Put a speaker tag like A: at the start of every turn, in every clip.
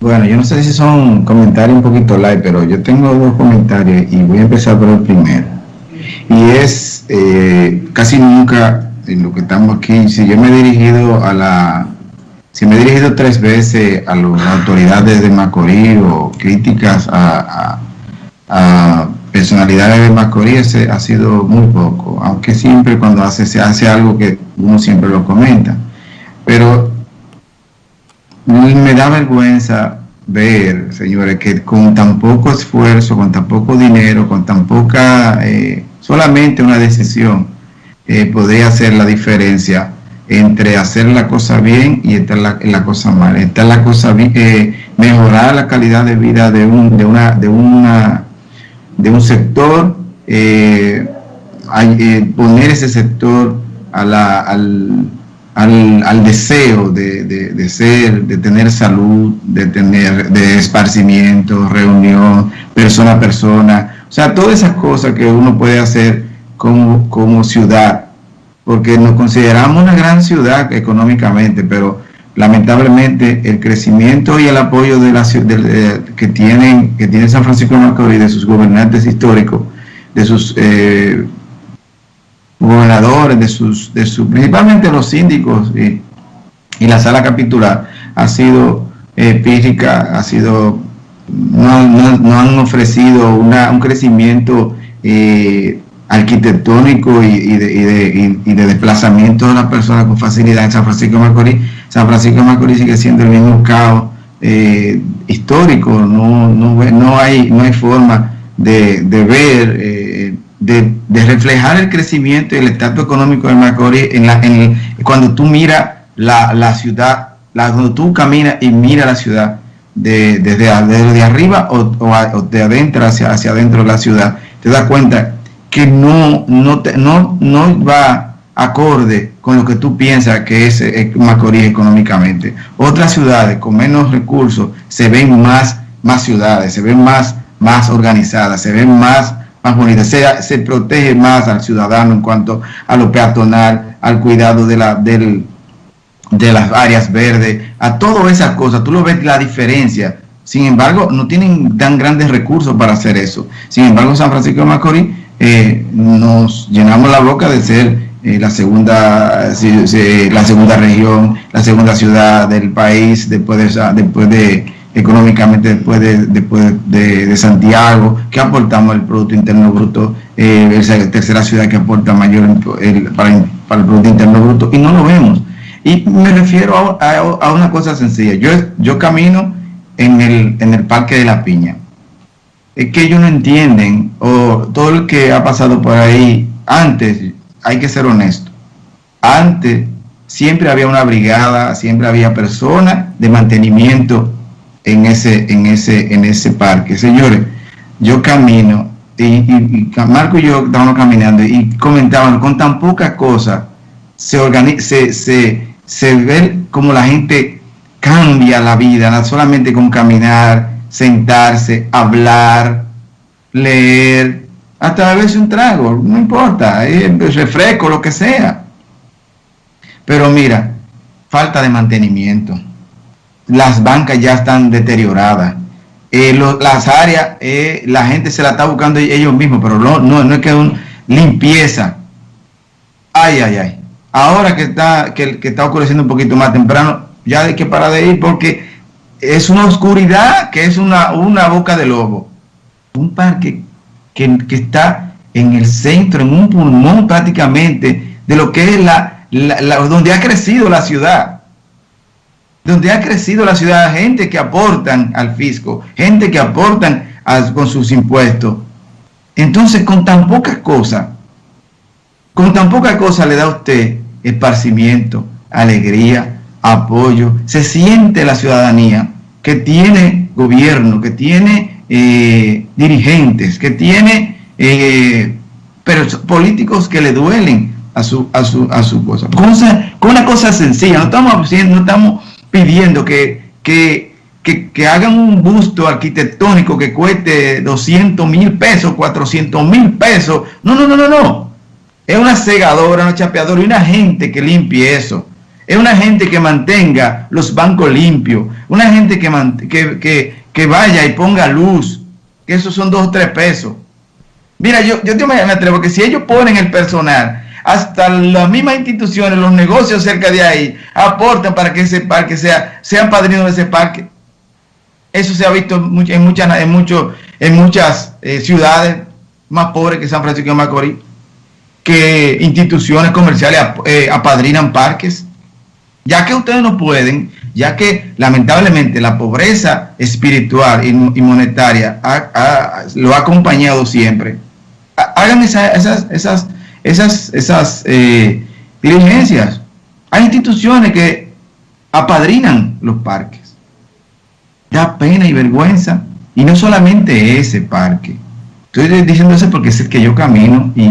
A: Bueno, yo no sé si son comentarios un poquito light, pero yo tengo dos comentarios y voy a empezar por el primero. Y es eh, casi nunca en lo que estamos aquí, si yo me he dirigido a la, si me he dirigido tres veces a las autoridades de Macorís o críticas a, personalidades de Macorís, ha sido muy poco, aunque siempre cuando hace, se hace algo que uno siempre lo comenta. Pero me da vergüenza ver, señores, que con tan poco esfuerzo, con tan poco dinero, con tan poca, eh, solamente una decisión, eh, podría hacer la diferencia entre hacer la cosa bien y estar la, la cosa mal. Estar la cosa eh, mejorar la calidad de vida de un, de una, de una, de un sector, poner ese sector a la, al, al, deseo de, ser, de tener salud, de tener de esparcimiento, reunión, persona a persona, o sea, todas esas cosas que uno puede hacer como, como ciudad, porque nos consideramos una gran ciudad económicamente, pero lamentablemente el crecimiento y el apoyo de la, que, tienen, que tiene San Francisco de Macorís, de sus gobernantes históricos, de sus eh, gobernadores, de sus, de sus, principalmente los síndicos y, la sala capitular, ha sido eh, ha sido, no, no, han ofrecido una, un crecimiento eh, arquitectónico y, de, y, de, desplazamiento de las personas con facilidad en San Francisco de Macorís. San Francisco de Macorís sigue siendo el mismo caos eh, histórico, no, no, no, hay, no hay forma de, ver eh, de, reflejar el crecimiento y el estatus económico de Macorís en la, en cuando tú miras la, la ciudad, cuando tú caminas y miras la ciudad de, desde, arriba o, de adentro hacia, hacia adentro de la ciudad, te das cuenta que no, no, no, no va acorde con lo que tú piensas que es Macorís económicamente. Otras ciudades con menos recursos se ven más, más ciudades, se ven más, más organizadas, se ven más se, protege más al ciudadano en cuanto a lo peatonal, al cuidado de, la, del, de las áreas verdes, a todas esas cosas. Tú lo ves la diferencia. Sin embargo, no tienen tan grandes recursos para hacer eso. Sin embargo, San Francisco de Macorís eh, nos llenamos la boca de ser eh, la segunda la segunda región, la segunda ciudad del país después de, después de económicamente después de, después de, Santiago, que aportamos el Producto Interno Bruto, eh, es la tercera ciudad que aporta mayor para, el Producto Interno Bruto, y no lo vemos. Y me refiero a, una cosa sencilla, yo, yo camino en el, en el Parque de la Piña, es que ellos no entienden, o todo lo que ha pasado por ahí, antes, hay que ser honesto, antes siempre había una brigada, siempre había personas de mantenimiento en ese, en ese, en ese parque. Señores, yo camino y, Marco y yo estábamos caminando y comentaban con tan pocas cosas se, se, se, se ve como la gente cambia la vida, solamente con caminar, sentarse, hablar, leer, hasta veces un trago, no importa, refresco, lo que sea. Pero mira, falta de mantenimiento las bancas ya están deterioradas. Eh, las áreas, eh, la gente se la está buscando ellos mismos, pero no, no, es que un limpieza. Ay, ay, ay. Ahora que está, que, está ocurriendo un poquito más temprano, ya hay que parar de ir porque es una oscuridad que es una, una boca de lobo. Un parque que, está en el centro, en un pulmón prácticamente de lo que es la, la donde ha crecido la ciudad donde ha crecido la ciudad, gente que aportan al fisco, gente que aportan con sus impuestos. Entonces, con tan pocas cosas, con tan poca cosa le da a usted esparcimiento, alegría, apoyo, se siente la ciudadanía que tiene gobierno, que tiene eh, dirigentes, que tiene eh, políticos que le duelen a su, a su, a su cosa. Con una cosa sencilla, no estamos no estamos pidiendo que, que, que, hagan un busto arquitectónico que cueste 200 mil pesos, 400 mil pesos. No, no, no, no, no. Es una segadora, una chapeadora y una gente que limpie eso. es una gente que mantenga los bancos limpios, una gente que, que, que, vaya y ponga luz, que esos son dos o tres pesos. Mira, yo, yo me atrevo que si ellos ponen el personal, hasta las mismas instituciones, los negocios cerca de ahí, aportan para que ese parque sea, sean de ese parque. Eso se ha visto en muchas, en en muchas eh, ciudades más pobres que San Francisco de Macorís, que instituciones comerciales eh, apadrinan parques. Ya que ustedes no pueden, ya que lamentablemente la pobreza espiritual y, monetaria lo ha acompañado siempre, hagan esas, esas eh, diligencias. Hay instituciones que apadrinan los parques. Da pena y vergüenza. Y no solamente ese parque. Estoy diciendo eso porque es el que yo camino y,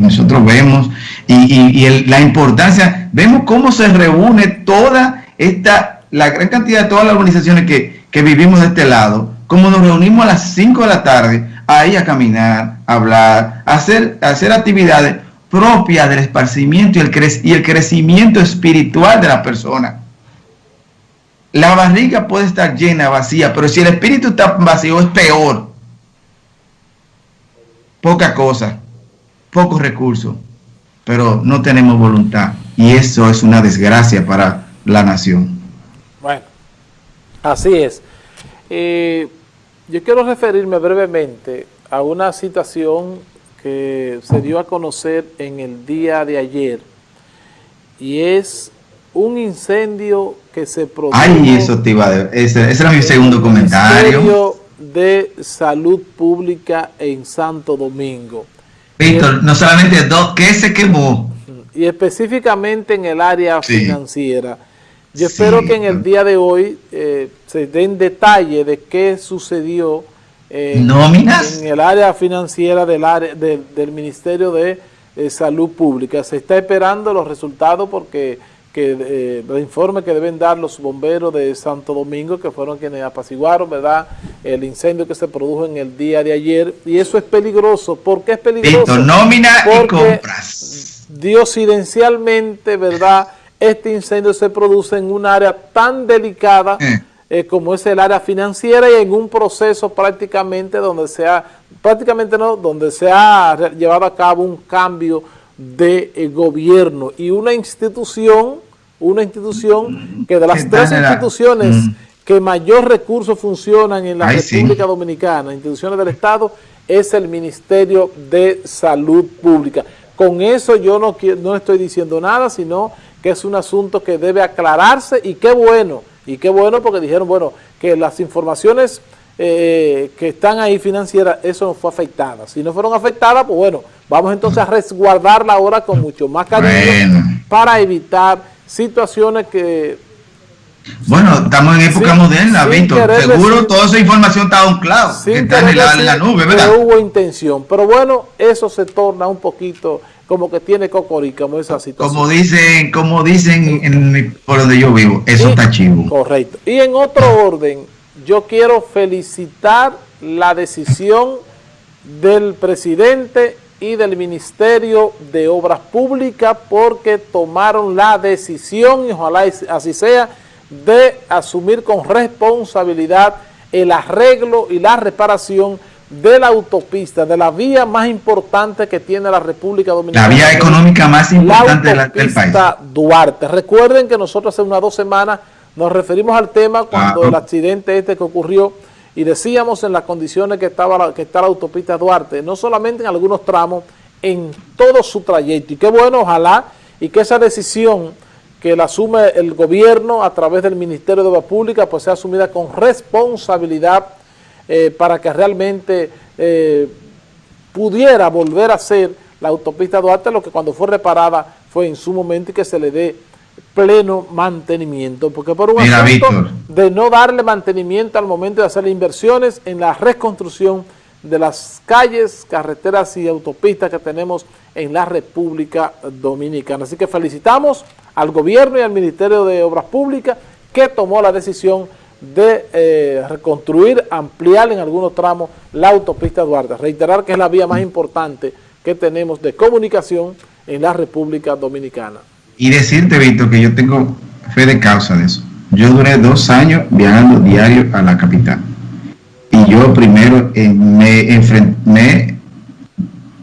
A: nosotros vemos y, la importancia, vemos cómo se reúne toda esta, la gran cantidad de todas las organizaciones que, que vivimos de este lado, como nos reunimos a las 5 de la tarde ahí a caminar, a hablar, a hacer, hacer actividades propias del esparcimiento y el, y el crecimiento espiritual de la persona. La barriga puede estar llena, vacía, pero si el espíritu está vacío es peor. Poca cosa, pocos recursos, pero no tenemos voluntad. Y eso es una desgracia para la nación.
B: Bueno, así es. Eh, yo quiero referirme brevemente a una situación que se dio a conocer en el día de ayer y es un incendio que se produjo...
A: Ay, eso te iba a... Ese, ese era mi segundo comentario.
B: de Salud Pública en Santo Domingo.
A: Víctor, no solamente dos, ¿qué se quemó?
B: Y específicamente en el área financiera. Yo espero que en el día de hoy eh, se den detalle de qué sucedió eh, en el área financiera del, área, del Ministerio de eh, Salud Pública. Se está esperando los resultados porque que, el informe que deben dar los bomberos de Santo Domingo, que fueron quienes apaciguaron ¿verdad? el incendio que se produjo en el día de ayer. Y eso es peligroso. ¿Por qué es peligroso?
A: nómina y compras.
B: Diosidencialmente, ¿verdad?, este incendio se produce en un área tan delicada eh. Eh, como es el área financiera y en un proceso prácticamente donde se ha, prácticamente no, donde se ha llevado a cabo un cambio de eh, gobierno y una institución, una institución que de las tres instituciones mm. que mayor recursos funcionan en la República Dominicana, instituciones del Estado, es el Ministerio de Salud Pública. Con eso yo no, no estoy diciendo nada, sino que es un asunto que debe aclararse y qué bueno, y qué bueno porque dijeron, bueno, que las informaciones eh, que están ahí financieras, eso no fue afectada. Si no fueron afectadas, pues bueno, vamos entonces a resguardarla ahora con mucho más cariño para evitar situaciones que...
A: Bueno, estamos en época moderna, Víctor. Seguro toda esa información está un claro, que está en la, nube, ¿verdad?
B: hubo intención, pero bueno, eso se torna un poquito como que tiene cocorica, como esa situación.
A: Como dicen, como dicen en, por donde yo vivo, eso está chivo.
B: Correcto. Y en otro orden, yo quiero felicitar la decisión del presidente y del Ministerio de Obras Públicas porque tomaron la decisión, y ojalá así sea, de asumir con responsabilidad el arreglo y la reparación de la autopista, de la vía más importante que tiene la República Dominicana.
A: La vía económica más importante del país.
B: Duarte. Recuerden que nosotros hace unas dos semanas nos referimos al tema cuando el accidente este que ocurrió y decíamos en las condiciones que estaba que está la autopista Duarte, no solamente en algunos tramos, en todo su trayecto. Y qué bueno, ojalá, y que esa decisión que la asume el gobierno a través del Ministerio de Obras Públicas, pues sea asumida con responsabilidad eh, para que realmente eh, pudiera volver a ser la autopista Duarte, lo que cuando fue reparada fue en su momento y que se le dé pleno mantenimiento, porque por un asunto de no darle mantenimiento al momento de hacer inversiones en la reconstrucción de las calles, carreteras y autopistas que tenemos en la República Dominicana. Así que felicitamos al gobierno y al Ministerio de Obras Públicas que tomó la decisión de eh, reconstruir, ampliar en algunos tramos la autopista Duarte. Reiterar que es la vía más importante que tenemos de comunicación en la República Dominicana.
A: Y decirte, Víctor, que yo tengo fe de causa de eso. Yo duré dos años viajando diario a la capital. Y yo primero me, enfrenté,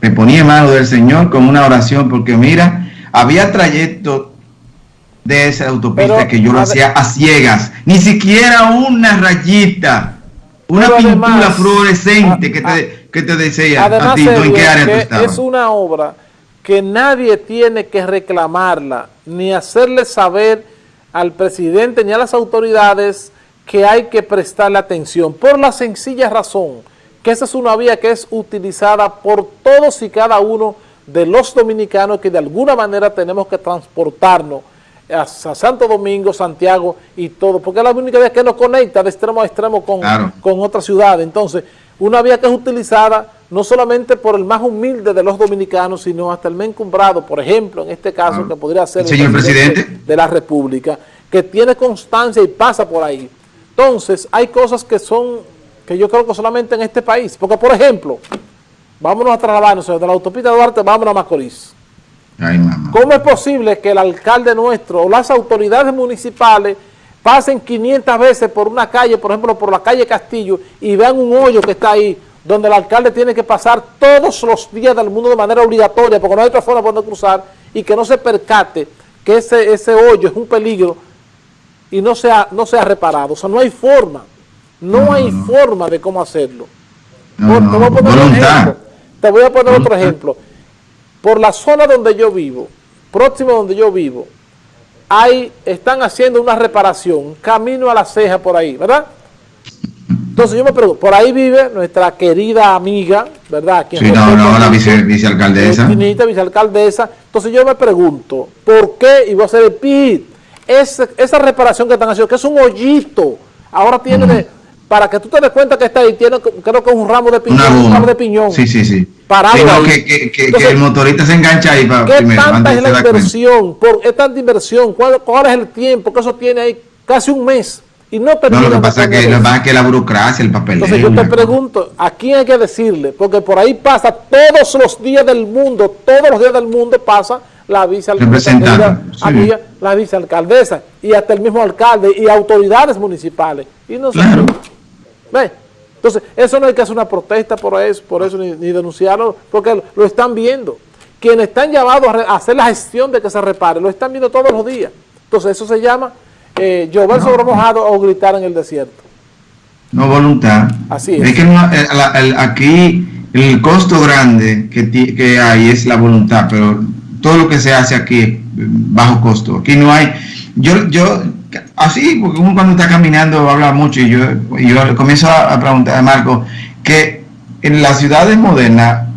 A: me ponía en mano del Señor con una oración, porque mira, había trayecto de esa autopista que yo lo hacía a ciegas, ni siquiera una rayita, una pintura fluorescente que, te, que te decía
B: a ti, ¿en qué área tú Es una obra que nadie tiene que reclamarla, ni hacerle saber al presidente ni a las autoridades que hay que prestarle atención, por la sencilla razón que esa es una vía que es utilizada por todos y cada uno de los dominicanos que de alguna manera tenemos que transportarnos a, Santo Domingo, Santiago y todo, porque es la única vía que nos conecta de extremo a extremo con, con otra ciudad. Entonces, una vía que es utilizada no solamente por el más humilde de los dominicanos, sino hasta el más encumbrado, por ejemplo, en este caso, que podría ser
A: el, señor presidente
B: de la República, que tiene constancia y pasa por ahí. Entonces, hay cosas que son, que yo creo que solamente en este país, porque por ejemplo, vámonos a trasladarnos de la autopista Duarte, vámonos a Macorís. ¿Cómo es posible que el alcalde nuestro o las autoridades municipales pasen 500 veces por una calle, por ejemplo, por la calle Castillo, y vean un hoyo que está ahí, donde el alcalde tiene que pasar todos los días del mundo de manera obligatoria, porque no hay otra forma de poder cruzar, y que no se percate que ese, ese hoyo es un peligro y no sea, no sea reparado. O sea, no hay forma, no, hay forma de cómo hacerlo. te, voy a poner te voy a poner otro ejemplo por la zona donde yo vivo, próximo donde yo vivo, hay, están haciendo una reparación, camino a la ceja por ahí, ¿verdad? Entonces yo me pregunto, por ahí vive nuestra querida amiga, ¿verdad?
A: sí, no, no, la vicealcaldesa.
B: vicealcaldesa. Entonces yo me pregunto, ¿por qué? Y voy a hacer el PIT. esa reparación que están haciendo, que es un hoyito, ahora tiene para que tú te des cuenta que está ahí, tiene, creo que es un ramo de piñón, un ramo de piñón.
A: Sí, sí, sí.
B: Parado
A: que, que, que, el motorista se engancha ahí para
B: ¿Qué tanta es la inversión? Por, ¿Es tanta inversión? ¿Cuál, ¿Cuál, es el tiempo que eso tiene ahí? Casi un mes. Y no
A: No, lo que pasa es que, lo que la burocracia, el papel.
B: Entonces yo te pregunto, ¿a quién hay que decirle? Porque por ahí pasa todos los días del mundo, todos los días del mundo pasa la vicealcaldesa, sí. la vicealcaldesa y hasta el mismo alcalde y autoridades municipales. Y no claro. Entonces, eso no hay que hacer una protesta por eso, por eso ni, denunciarlo, porque lo están viendo. Quienes están llamados a, hacer la gestión de que se repare, lo están viendo todos los días. Entonces, eso se llama eh, llover sobre mojado o gritar en el desierto.
A: No voluntad.
B: Así es.
A: es que eh, aquí el costo grande que, que hay es la voluntad, pero todo lo que se hace aquí es bajo costo. Aquí no hay... Yo, yo así, porque uno cuando está caminando habla mucho y yo, yo comienzo a, preguntar a Marco que en las ciudades modernas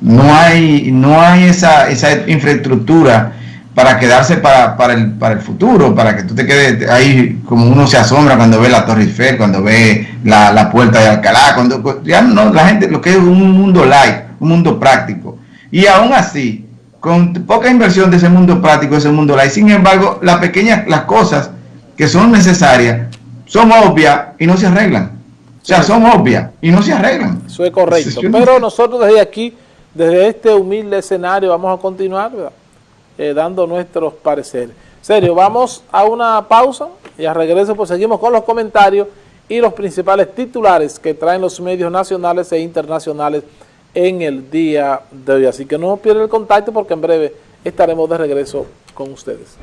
A: no hay, no hay esa, esa infraestructura para quedarse para, para, el, para el futuro, para que tú te quedes ahí como uno se asombra cuando ve la Torre Eiffel, cuando ve la, la puerta de Alcalá, cuando ya no, la gente lo que es un mundo light, un mundo práctico. Y aún así, con poca inversión de ese mundo práctico, ese mundo light, sin embargo, las pequeñas, las cosas que son necesarias son obvias y no se arreglan. O sea, son obvias y no se arreglan.
B: Eso es correcto. Pero nosotros desde aquí, desde este humilde escenario, vamos a continuar eh, dando nuestros pareceres. Serio, vamos a una pausa y a regreso pues seguimos con los comentarios y los principales titulares que traen los medios nacionales e internacionales en el día de hoy. Así que no pierdan el contacto porque en breve estaremos de regreso con ustedes.